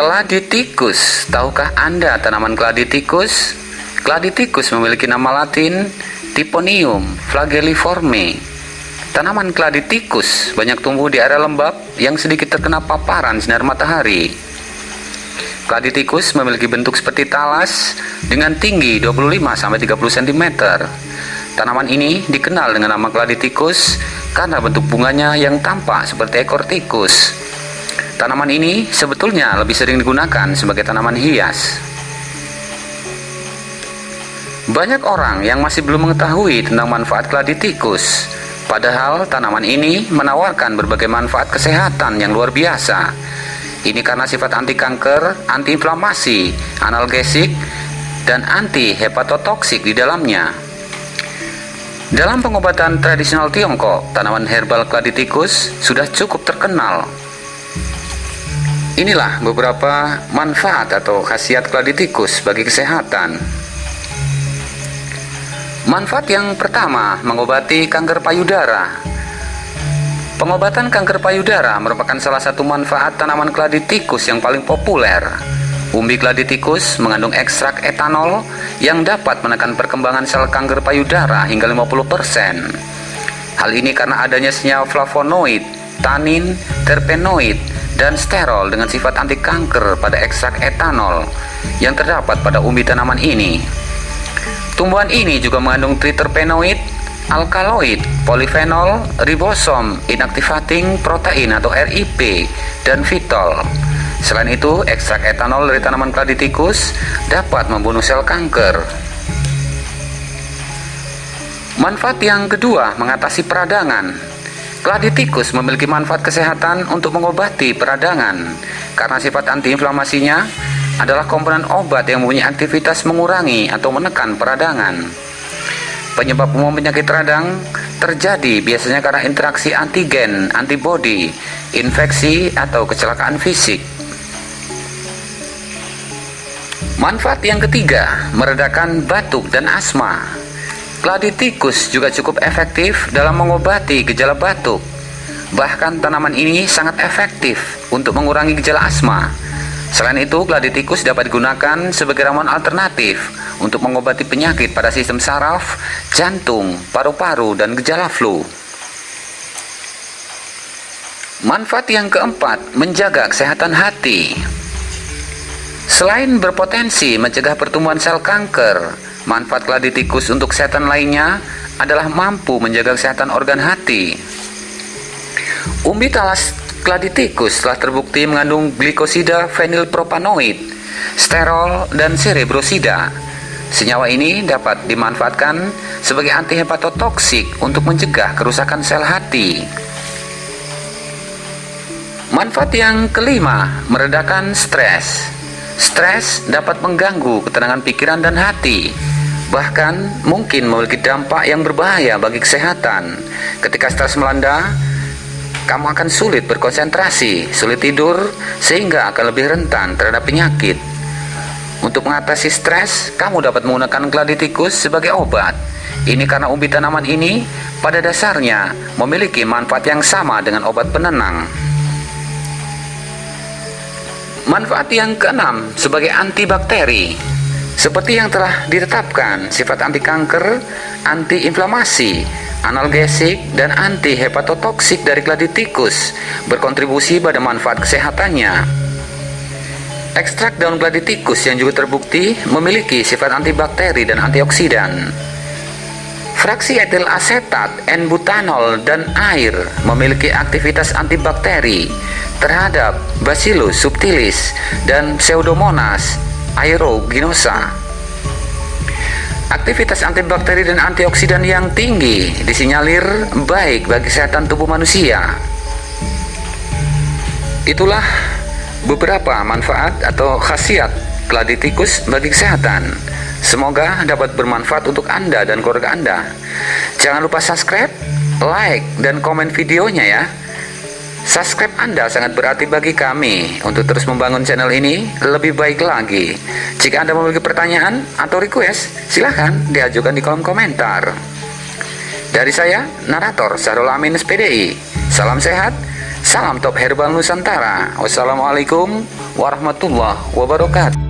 Keladi tikus, tahukah Anda tanaman keladi tikus? Keladi tikus memiliki nama latin Tiponium flagelliforme. Tanaman keladi tikus banyak tumbuh di area lembab yang sedikit terkena paparan sinar matahari. Keladi tikus memiliki bentuk seperti talas dengan tinggi 25-30 cm. Tanaman ini dikenal dengan nama keladi tikus karena bentuk bunganya yang tampak seperti ekor tikus. Tanaman ini sebetulnya lebih sering digunakan sebagai tanaman hias. Banyak orang yang masih belum mengetahui tentang manfaat keladi tikus. Padahal tanaman ini menawarkan berbagai manfaat kesehatan yang luar biasa. Ini karena sifat anti kanker, anti inflamasi, analgesik, dan anti hepatotoksik di dalamnya. Dalam pengobatan tradisional Tiongkok, tanaman herbal keladi tikus sudah cukup terkenal Inilah beberapa manfaat atau khasiat keladi tikus bagi kesehatan. Manfaat yang pertama, mengobati kanker payudara. Pengobatan kanker payudara merupakan salah satu manfaat tanaman keladi tikus yang paling populer. Umbi keladi tikus mengandung ekstrak etanol yang dapat menekan perkembangan sel kanker payudara hingga 50%. Hal ini karena adanya senyawa flavonoid, tanin, terpenoid, dan sterol dengan sifat anti kanker pada ekstrak etanol yang terdapat pada umbi tanaman ini. Tumbuhan ini juga mengandung triterpenoid, alkaloid, polifenol, ribosom, inactivating protein atau RIP, dan fitol. Selain itu, ekstrak etanol dari tanaman keladi tikus dapat membunuh sel kanker. Manfaat yang kedua, mengatasi peradangan. Keladi tikus memiliki manfaat kesehatan untuk mengobati peradangan karena sifat antiinflamasinya adalah komponen obat yang mempunyai aktivitas mengurangi atau menekan peradangan. Penyebab umum penyakit radang terjadi biasanya karena interaksi antigen, antibodi, infeksi, atau kecelakaan fisik. Manfaat yang ketiga, meredakan batuk dan asma. Keladi tikus juga cukup efektif dalam mengobati gejala batuk. Bahkan tanaman ini sangat efektif untuk mengurangi gejala asma. Selain itu, keladi tikus dapat digunakan sebagai ramuan alternatif untuk mengobati penyakit pada sistem saraf, jantung, paru-paru, dan gejala flu. Manfaat yang keempat, menjaga kesehatan hati. Selain berpotensi mencegah pertumbuhan sel kanker, Manfaat keladi tikus untuk kesehatan lainnya adalah mampu menjaga kesehatan organ hati. Umbi talas keladi tikus telah terbukti mengandung glikosida fenilpropanoid, sterol, dan cerebrosida. Senyawa ini dapat dimanfaatkan sebagai antihepatotoksik untuk mencegah kerusakan sel hati. Manfaat yang kelima, meredakan stres. Stres dapat mengganggu ketenangan pikiran dan hati, bahkan mungkin memiliki dampak yang berbahaya bagi kesehatan. Ketika stres melanda, kamu akan sulit berkonsentrasi, sulit tidur, sehingga akan lebih rentan terhadap penyakit. Untuk mengatasi stres, kamu dapat menggunakan keladi tikus sebagai obat. Ini karena umbi tanaman ini pada dasarnya memiliki manfaat yang sama dengan obat penenang. Manfaat yang keenam sebagai antibakteri. Seperti yang telah ditetapkan, sifat anti kanker, anti inflamasi, analgesik, dan anti hepatotoksik dari keladi tikus berkontribusi pada manfaat kesehatannya. Ekstrak daun keladi tikus yang juga terbukti memiliki sifat antibakteri dan antioksidan. Fraksi etil asetat, N-butanol, dan air memiliki aktivitas antibakteri terhadap Bacillus subtilis dan Pseudomonas aeruginosa. Aktivitas antibakteri dan antioksidan yang tinggi disinyalir baik bagi kesehatan tubuh manusia. Itulah beberapa manfaat atau khasiat keladi tikus bagi kesehatan. Semoga dapat bermanfaat untuk Anda dan keluarga Anda. Jangan lupa subscribe, like, dan komen videonya ya. Subscribe Anda sangat berarti bagi kami untuk terus membangun channel ini lebih baik lagi. Jika Anda memiliki pertanyaan atau request, silahkan diajukan di kolom komentar. Dari saya, narator Sarul Amin SPDI. Salam sehat Salam top herbal Nusantara. Wassalamualaikum warahmatullahi wabarakatuh.